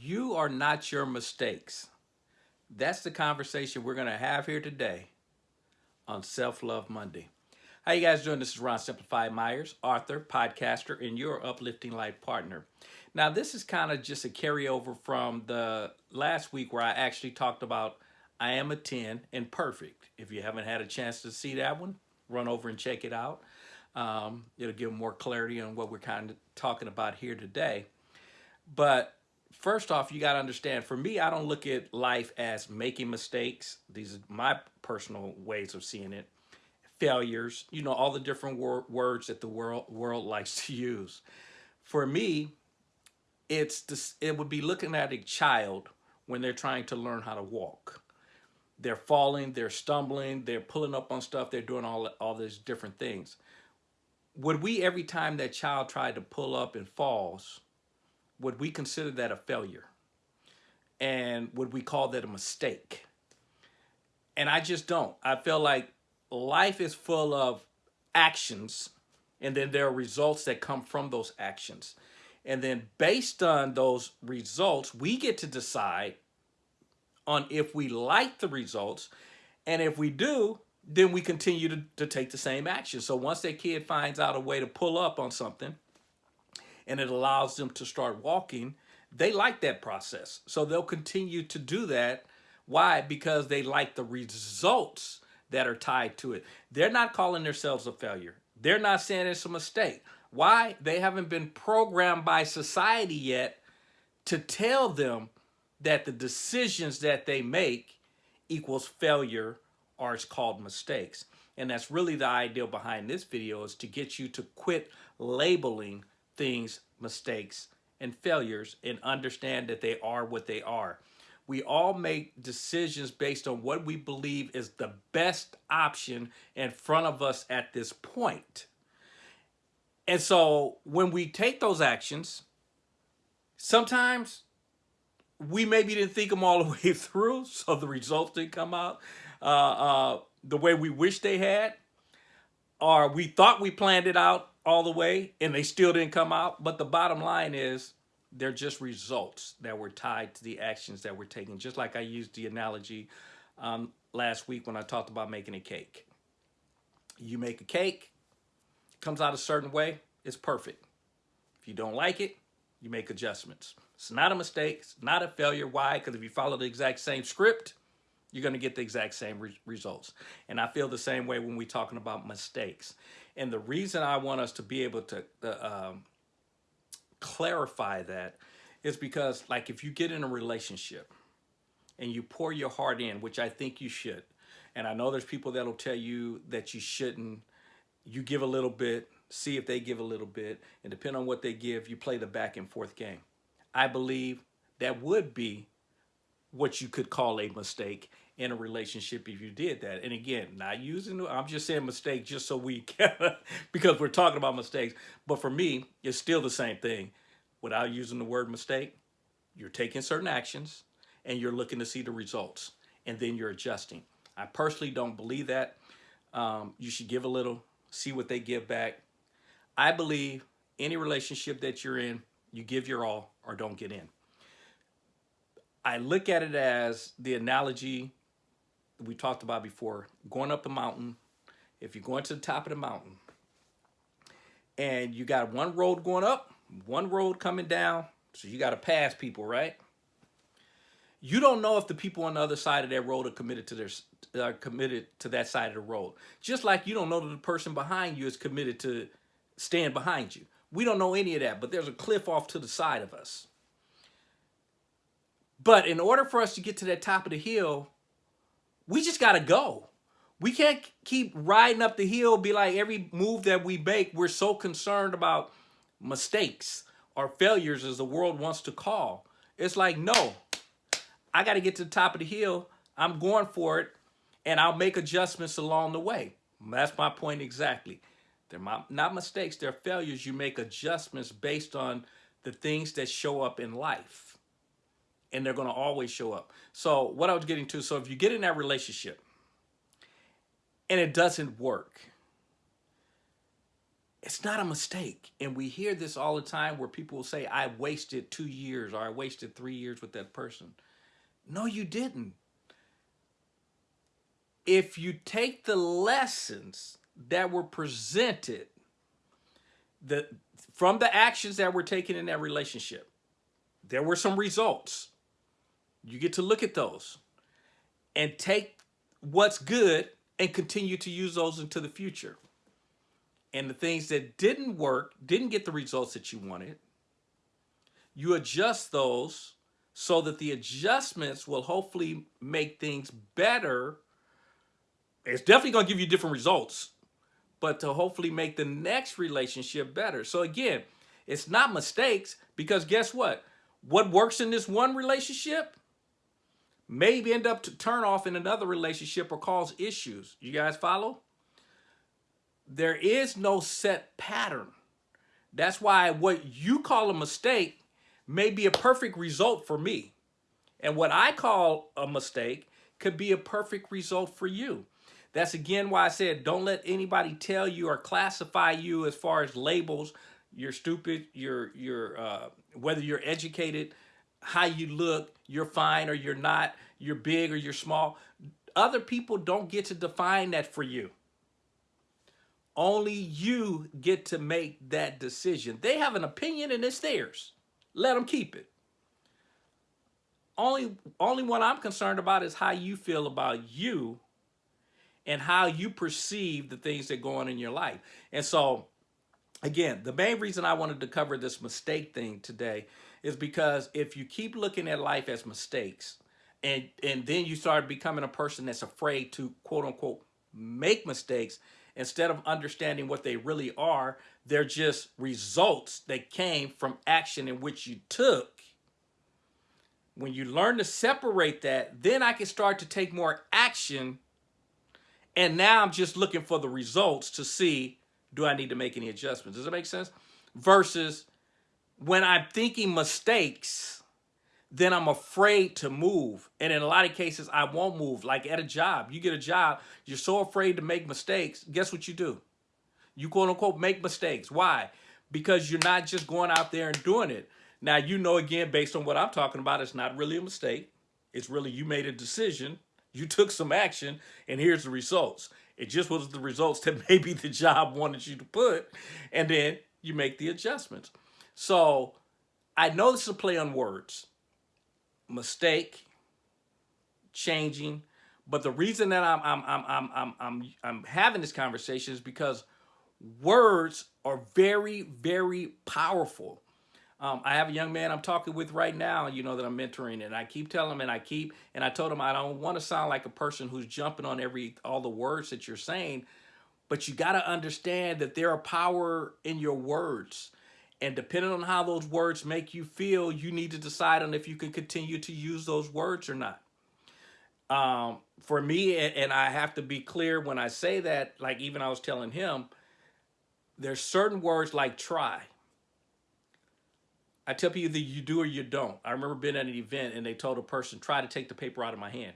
You are not your mistakes. That's the conversation we're going to have here today on Self-Love Monday. How you guys doing? This is Ron Simplified Myers, author, podcaster, and your uplifting life partner. Now, this is kind of just a carryover from the last week where I actually talked about I am a 10 and perfect. If you haven't had a chance to see that one, run over and check it out. Um, it'll give more clarity on what we're kind of talking about here today. But first off, you got to understand, for me, I don't look at life as making mistakes. These are my personal ways of seeing it. Failures, you know, all the different wor words that the world world likes to use. For me, it's this, it would be looking at a child when they're trying to learn how to walk. They're falling, they're stumbling, they're pulling up on stuff, they're doing all, all these different things. Would we, every time that child tried to pull up and falls, would we consider that a failure? And would we call that a mistake? And I just don't. I feel like life is full of actions and then there are results that come from those actions. And then based on those results, we get to decide on if we like the results. And if we do, then we continue to, to take the same action. So once that kid finds out a way to pull up on something, and it allows them to start walking, they like that process. So they'll continue to do that. Why? Because they like the results that are tied to it. They're not calling themselves a failure. They're not saying it's a mistake. Why? They haven't been programmed by society yet to tell them that the decisions that they make equals failure or it's called mistakes. And that's really the idea behind this video is to get you to quit labeling things, mistakes, and failures and understand that they are what they are. We all make decisions based on what we believe is the best option in front of us at this point. And so when we take those actions, sometimes we maybe didn't think them all the way through, so the results didn't come out uh, uh, the way we wish they had, or we thought we planned it out all the way and they still didn't come out. But the bottom line is they're just results that were tied to the actions that we're taking. Just like I used the analogy um, last week when I talked about making a cake. You make a cake, it comes out a certain way, it's perfect. If you don't like it, you make adjustments. It's not a mistake, it's not a failure. Why? Because if you follow the exact same script, you're going to get the exact same re results. And I feel the same way when we're talking about mistakes. And the reason I want us to be able to uh, um, clarify that is because like if you get in a relationship and you pour your heart in, which I think you should, and I know there's people that'll tell you that you shouldn't, you give a little bit, see if they give a little bit, and depending on what they give, you play the back and forth game. I believe that would be what you could call a mistake in a relationship if you did that. And again, not using, I'm just saying mistake just so we can, because we're talking about mistakes. But for me, it's still the same thing. Without using the word mistake, you're taking certain actions and you're looking to see the results and then you're adjusting. I personally don't believe that. Um, you should give a little, see what they give back. I believe any relationship that you're in, you give your all or don't get in. I look at it as the analogy we talked about before, going up a mountain, if you're going to the top of the mountain and you got one road going up, one road coming down, so you got to pass people, right? You don't know if the people on the other side of that road are committed to their are uh, committed to that side of the road. Just like you don't know that the person behind you is committed to stand behind you. We don't know any of that, but there's a cliff off to the side of us. But in order for us to get to that top of the hill, we just got to go. We can't keep riding up the hill, be like every move that we make, we're so concerned about mistakes or failures as the world wants to call. It's like, no, I got to get to the top of the hill. I'm going for it, and I'll make adjustments along the way. That's my point exactly. They're not mistakes, they're failures. You make adjustments based on the things that show up in life and they're going to always show up. So what I was getting to, so if you get in that relationship and it doesn't work, It's not a mistake. And we hear this all the time where people will say, I wasted two years or I wasted three years with that person. No, you didn't. If you take the lessons that were presented the, from the actions that were taken in that relationship, there were some results. You get to look at those and take what's good and continue to use those into the future. And the things that didn't work, didn't get the results that you wanted, you adjust those so that the adjustments will hopefully make things better. It's definitely going to give you different results, but to hopefully make the next relationship better. So again, it's not mistakes because guess what? What works in this one relationship maybe end up to turn off in another relationship or cause issues. You guys follow? There is no set pattern. That's why what you call a mistake may be a perfect result for me. And what I call a mistake could be a perfect result for you. That's again why I said don't let anybody tell you or classify you as far as labels. You're stupid, you're, you're uh, whether you're educated, how you look, you're fine or you're not, you're big or you're small. Other people don't get to define that for you. Only you get to make that decision. They have an opinion and it's theirs. Let them keep it. Only, only what I'm concerned about is how you feel about you and how you perceive the things that go on in your life. And so, again, the main reason I wanted to cover this mistake thing today is because if you keep looking at life as mistakes and and then you start becoming a person that's afraid to quote unquote make mistakes instead of understanding what they really are they're just results that came from action in which you took. When you learn to separate that then i can start to take more action and now i'm just looking for the results to see do i need to make any adjustments? Does that make sense? Versus when I'm thinking mistakes, then I'm afraid to move. And in a lot of cases, I won't move. Like at a job, you get a job, you're so afraid to make mistakes. Guess what you do? You quote unquote make mistakes. Why? Because you're not just going out there and doing it. Now, you know, again, based on what I'm talking about, it's not really a mistake. It's really you made a decision, you took some action, and here's the results. It just was the results that maybe the job wanted you to put, and then you make the adjustments. So I know this is a play on words. Mistake, changing. But the reason that I'm I'm I'm I'm I'm I'm, I'm having this conversation is because words are very, very powerful. Um, I have a young man I'm talking with right now, you know, that I'm mentoring, and I keep telling him, and I keep, and I told him I don't want to sound like a person who's jumping on every all the words that you're saying, but you got to understand that there are power in your words. And depending on how those words make you feel, you need to decide on if you can continue to use those words or not. Um, for me, and I have to be clear when I say that, like even I was telling him, there's certain words like try. I tell people either you do or you don't. I remember being at an event and they told a person, try to take the paper out of my hand.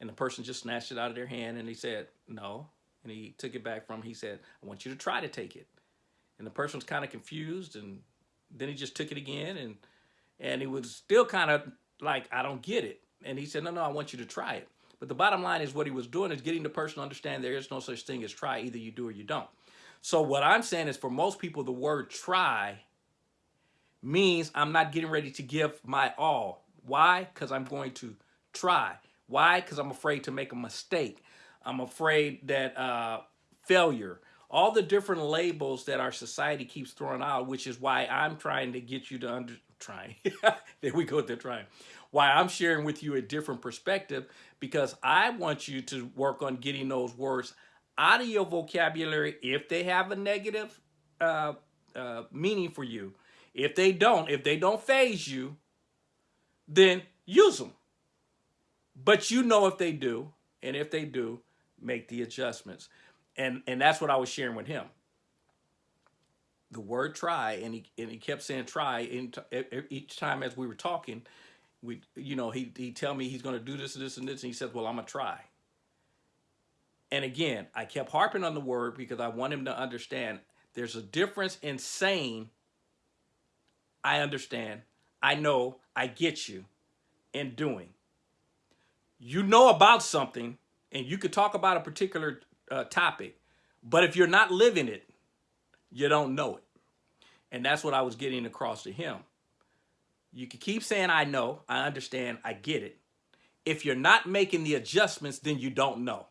And the person just snatched it out of their hand and he said, no. And he took it back from, he said, I want you to try to take it and the person was kind of confused and then he just took it again and and he was still kind of like I don't get it. And he said no no I want you to try it. But the bottom line is what he was doing is getting the person to understand there is no such thing as try either you do or you don't. So what I'm saying is for most people the word try means I'm not getting ready to give my all. Why? Because I'm going to try. Why? Because I'm afraid to make a mistake. I'm afraid that uh, failure all the different labels that our society keeps throwing out, which is why I'm trying to get you to under trying. there we go, they're trying. Why I'm sharing with you a different perspective because I want you to work on getting those words out of your vocabulary if they have a negative uh, uh, meaning for you. If they don't, if they don't faze you, then use them. But you know if they do, and if they do, make the adjustments and and that's what I was sharing with him. The word try, and he and he kept saying try, each time as we were talking, we you know he he tell me he's going to do this and this and this, and he says, well, I'm gonna try. And again, I kept harping on the word because I want him to understand There's a difference in saying, I understand, I know, I get you, and doing. You know about something, and you could talk about a particular uh, topic, but if you're not living it, you don't know it. And that's what I was getting across to him. You can keep saying, I know, I understand, I get it. If you're not making the adjustments, then you don't know.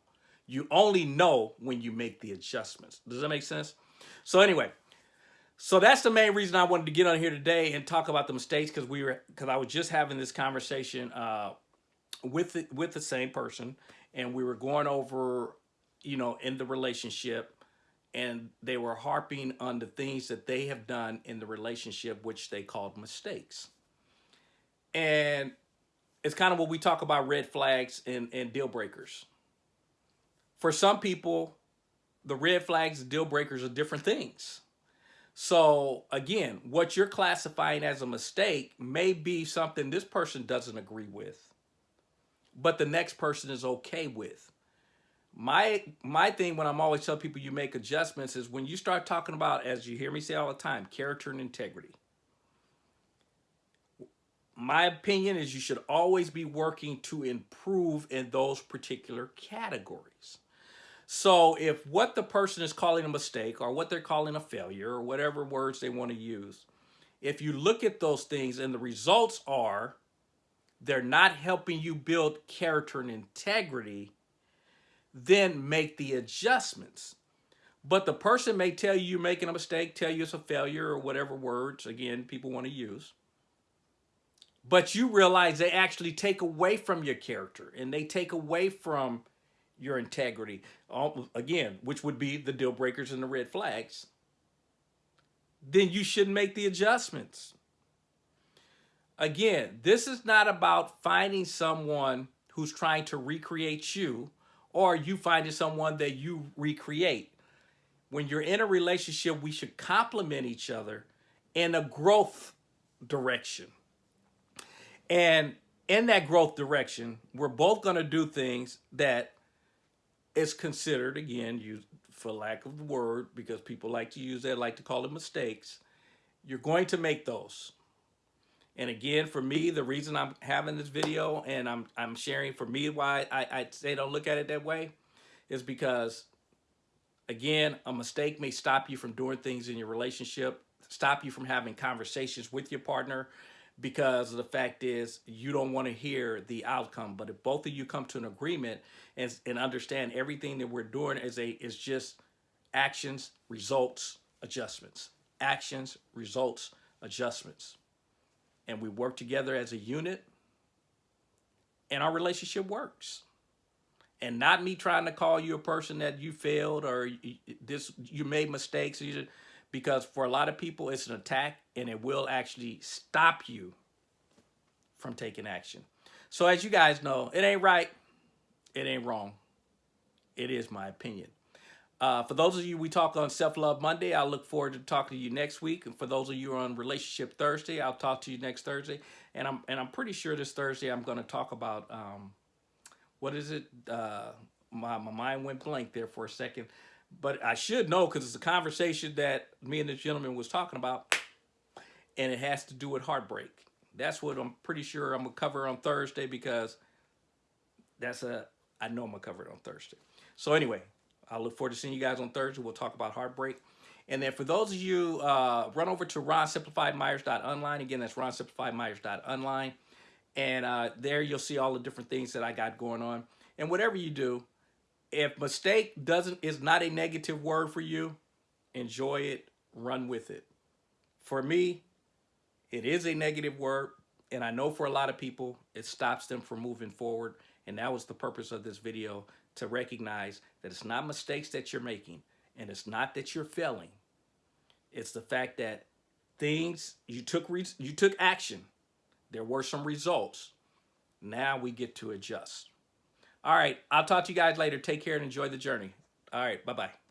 You only know when you make the adjustments. Does that make sense? So anyway, so that's the main reason I wanted to get on here today and talk about the mistakes because we were because I was just having this conversation uh, with the, with the same person and we were going over, you know, in the relationship and they were harping on the things that they have done in the relationship, which they called mistakes. And it's kind of what we talk about red flags and, and deal breakers. For some people, the red flags and deal breakers are different things. So again, what you're classifying as a mistake may be something this person doesn't agree with, but the next person is okay with. My my thing when I'm always telling people you make adjustments is when you start talking about, as you hear me say all the time, character and integrity. My opinion is you should always be working to improve in those particular categories. So if what the person is calling a mistake or what they're calling a failure or whatever words they want to use, if you look at those things and the results are they're not helping you build character and integrity, then make the adjustments. But the person may tell you you're making a mistake, tell you it's a failure or whatever words, again, people want to use. But you realize they actually take away from your character and they take away from your integrity. Again, which would be the deal breakers and the red flags. Then you should make the adjustments. Again, this is not about finding someone who's trying to recreate you or you finding someone that you recreate. When you're in a relationship, we should complement each other in a growth direction. And in that growth direction, we're both going to do things that is considered, again, you, for lack of the word, because people like to use that, like to call it mistakes, you're going to make those. And again, for me, the reason I'm having this video and I'm, I'm sharing for me why I, I say don't look at it that way is because, again, a mistake may stop you from doing things in your relationship, stop you from having conversations with your partner, because the fact is you don't want to hear the outcome. But if both of you come to an agreement and, and understand everything that we're doing is a is just actions, results, adjustments. Actions, results, adjustments and we work together as a unit and our relationship works. And not me trying to call you a person that you failed or this you made mistakes because for a lot of people it's an attack and it will actually stop you from taking action. So as you guys know it ain't right it ain't wrong. It is my opinion uh, for those of you we talk on Self-Love Monday, I look forward to talking to you next week. And for those of you on Relationship Thursday, I'll talk to you next Thursday. And I'm and I'm pretty sure this Thursday I'm going to talk about um, what is it? Uh, my my mind went blank there for a second, but I should know because it's a conversation that me and this gentleman was talking about, and it has to do with heartbreak. That's what I'm pretty sure I'm gonna cover on Thursday because that's a I know I'm gonna cover it on Thursday. So anyway, I look forward to seeing you guys on Thursday. We'll talk about heartbreak. And then for those of you, uh, run over to ronsimplifiedmyers.online. Again, that's ronsimplifiedmyers.online. And uh, there you'll see all the different things that I got going on. And whatever you do, if mistake doesn't is not a negative word for you, enjoy it, run with it. For me, it is a negative word. And I know for a lot of people, it stops them from moving forward. And that was the purpose of this video, to recognize that it's not mistakes that you're making and it's not that you're failing. It's the fact that things you took you took action. There were some results. Now we get to adjust. All right, I'll talk to you guys later. Take care and enjoy the journey. All right, bye-bye.